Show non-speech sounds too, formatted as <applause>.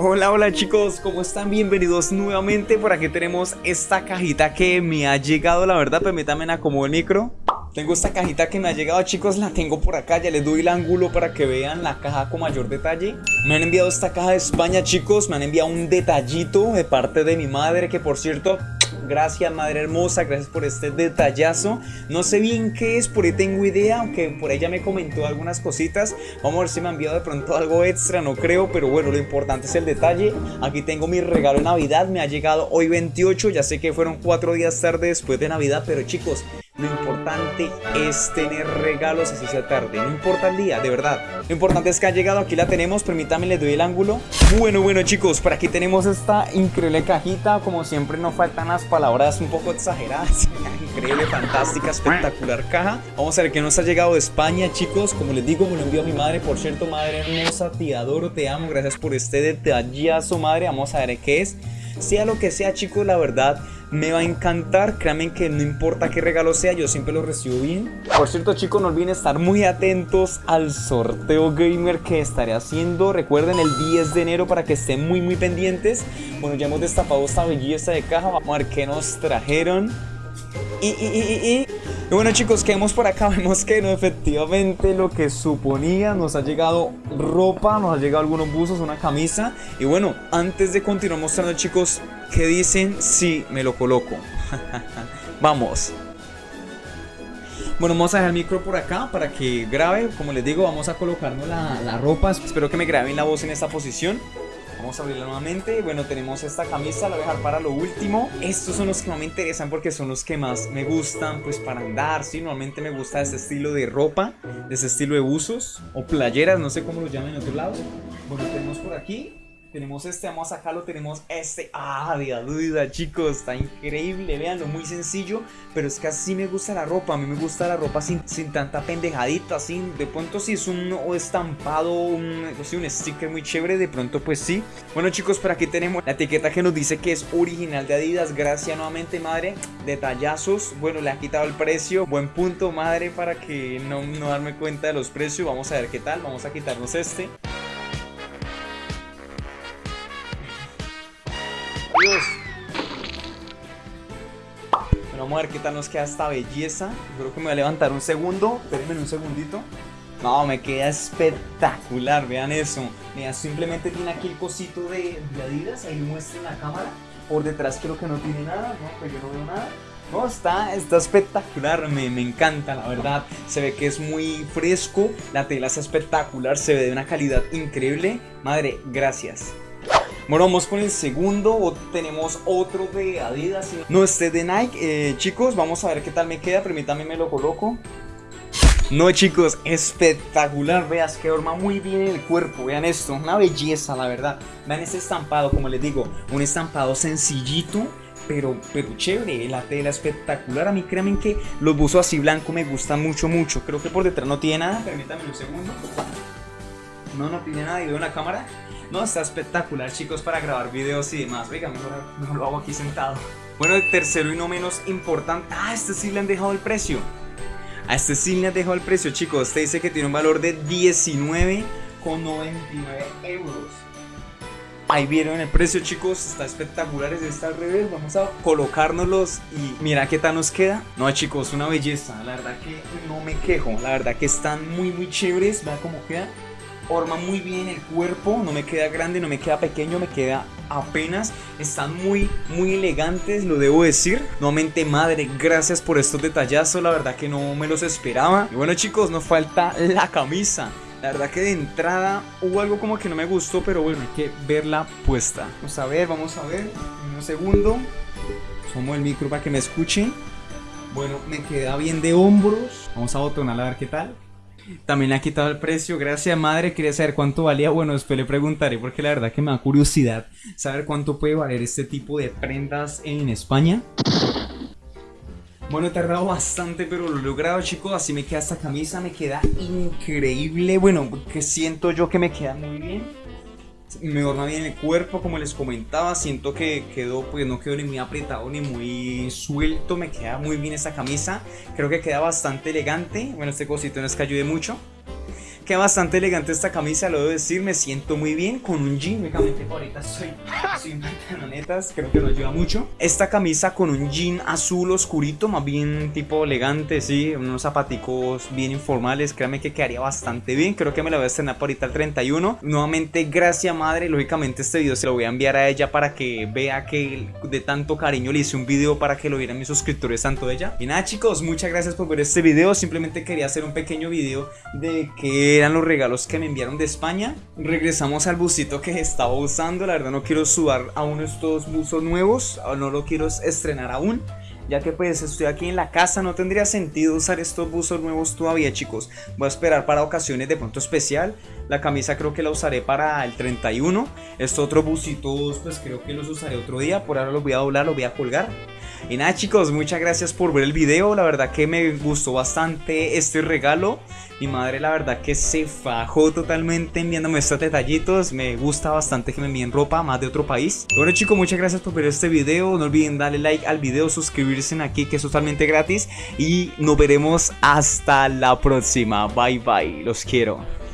Hola, hola chicos, ¿cómo están? Bienvenidos nuevamente. Por aquí tenemos esta cajita que me ha llegado, la verdad, permítanme acomodar el micro. Tengo esta cajita que me ha llegado, chicos, la tengo por acá, ya les doy el ángulo para que vean la caja con mayor detalle. Me han enviado esta caja de España, chicos, me han enviado un detallito de parte de mi madre, que por cierto, Gracias madre hermosa, gracias por este detallazo. No sé bien qué es, por ahí tengo idea Aunque por ella me comentó algunas cositas. Vamos a ver si me ha enviado de pronto algo extra, no creo Pero bueno, lo importante es el detalle. Aquí tengo mi regalo de Navidad, me ha llegado hoy 28 Ya sé que fueron cuatro días tarde después de Navidad Pero chicos, lo importante es tener regalos así sea tarde, no importa el día, de verdad. Lo importante es que ha llegado, aquí la tenemos, permítame le doy el ángulo. Bueno, bueno chicos, por aquí tenemos esta increíble cajita, como siempre no faltan las palabras un poco exageradas. <laughs> increíble, fantástica, espectacular caja. Vamos a ver qué nos ha llegado de España, chicos. Como les digo, me lo envió mi madre, por cierto, madre hermosa, te adoro, te amo, gracias por este detallazo, madre. Vamos a ver qué es. Sea lo que sea, chicos, la verdad me va a encantar, créanme que no importa qué regalo sea, yo siempre lo recibo bien. Por cierto chicos, no olviden estar muy atentos al sorteo gamer que estaré haciendo. Recuerden el 10 de enero para que estén muy muy pendientes. Bueno, ya hemos destapado esta belleza de caja, vamos a ver qué nos trajeron. Y, y, y, y, bueno chicos, que vemos por acá, <laughs> vemos que no, efectivamente lo que suponía, nos ha llegado ropa, nos ha llegado algunos buzos, una camisa Y bueno, antes de continuar mostrando chicos, ¿qué dicen si me lo coloco? <laughs> Vamos bueno, vamos a dejar el micro por acá para que grabe. Como les digo, vamos a colocarnos la, la ropa. Espero que me graben la voz en esta posición. Vamos a abrirla nuevamente. Bueno, tenemos esta camisa, la voy a dejar para lo último. Estos son los que más me interesan porque son los que más me gustan, pues para andar, ¿sí? Normalmente me gusta este estilo de ropa, de este estilo de buzos o playeras, no sé cómo lo llaman en otro lado. Bueno, tenemos por aquí tenemos este, vamos a sacarlo, tenemos este. Ah, de duda chicos, está increíble Veanlo, muy sencillo Pero es que así me gusta la ropa A mí me gusta la ropa sin, sin tanta pendejadita Así, de pronto si es un estampado un, un sticker muy chévere De pronto pues sí. Bueno chicos, por aquí tenemos la etiqueta que nos dice que es original de Adidas Gracias nuevamente madre Detallazos, bueno le han quitado el precio Buen punto madre para que no, no darme cuenta de los precios Vamos a ver qué tal, vamos a quitarnos este vamos a ver qué tal nos queda esta belleza. creo que me voy a levantar un segundo. Espérenme un segundito. No, me queda espectacular, vean eso. Mira, simplemente tiene aquí el cosito de, Adidas, ahí muestra en la cámara. Por detrás creo que no tiene nada, no, pues yo no veo nada. No, está, está espectacular, me, me, encanta la verdad Se ve que es muy fresco, la tela está espectacular, se ve de una calidad increíble Madre, gracias bueno, vamos con el segundo, tenemos otro de Adidas. No, este de Nike, eh, chicos, vamos a ver qué tal me queda, permítanme me lo coloco. No chicos, espectacular, veas que forma muy bien el cuerpo, vean esto, una belleza la verdad. Vean este estampado, como les digo, un estampado sencillito pero, pero chévere, la tela espectacular. A mí créanme que los buzos así blancos me gustan mucho, mucho. Creo que por detrás no tiene nada, permítanme un segundo No, no tiene nada y veo en la cámara. No, está espectacular chicos para grabar videos y demás. Venga, mejor, lo hago aquí sentado. Bueno, el tercero y no menos importante. Ah, este sí le han dejado el precio. A este sí le han dejado el precio chicos. Este dice que tiene un valor de 19,99 euros. Ahí vieron el precio chicos, está espectacular, es está al revés, vamos a colocárnoslos y mira qué tal nos queda. No chicos, una belleza, la verdad que no me quejo, la verdad que están muy muy chéveres, vean cómo queda forma muy bien el cuerpo, no me queda grande, no me queda pequeño, me queda apenas. Están muy, muy elegantes, lo debo decir. Nuevamente, madre, gracias por estos detallazos, la verdad que no me los esperaba. Y bueno chicos, nos falta la camisa. La verdad que de entrada hubo algo como que no me gustó, pero bueno, hay que verla puesta. Vamos a ver, vamos a ver, un segundo. Tomo el micro para que me escuchen. Bueno, me queda bien de hombros. Vamos a botonar a ver qué tal. También le ha quitado el precio. Gracias, madre. Quería saber cuánto valía. Bueno, después le preguntaré porque la verdad que me da curiosidad saber cuánto puede valer este tipo de prendas en España. Bueno, he tardado bastante, pero lo he logrado, chicos. Así me queda esta camisa, me queda increíble. Bueno, que siento yo que me queda muy bien me orna bien el cuerpo, como les comentaba, siento que quedó, pues no quedó ni muy apretado ni muy suelto, me queda muy bien esta camisa, creo que queda bastante elegante, bueno este cosito no es que ayude mucho, Queda bastante elegante esta camisa, lo debo decir, me siento muy bien con un jean, únicamente ahorita soy, <laughs> soy pantalonetas, creo que no ayuda mucho. Esta camisa con un jean azul oscurito, más bien tipo elegante, sí, unos zapaticos bien informales, créanme que quedaría bastante bien, creo que me la voy a estrenar por ahorita el 31. Nuevamente, gracias madre, lógicamente este video se lo voy a enviar a ella para que vea que de tanto cariño le hice un video para que lo vieran mis suscriptores, tanto ella. Y nada chicos, muchas gracias por ver este video, simplemente quería hacer un pequeño video de que eran los regalos que me enviaron de España. Regresamos al busito que estaba usando, la verdad no quiero sudar aún estos buzos nuevos, no lo quiero estrenar aún ya que pues estoy aquí en la casa, no tendría sentido usar estos buzos nuevos todavía chicos, voy a esperar para ocasiones de pronto especial, la camisa creo que la usaré para el 31, estos otros busitos pues creo que los usaré otro día, por ahora los voy a doblar, los voy a colgar, y nada chicos, muchas gracias por ver el video, la verdad que me gustó bastante este regalo. Mi madre la verdad que se fajó totalmente enviándome estos detallitos. Me gusta bastante que me envíen ropa más de otro país. Bueno chicos, muchas gracias por ver este video. No olviden darle like al video, suscribirse aquí que es totalmente gratis. Y nos veremos hasta la próxima, bye bye, los quiero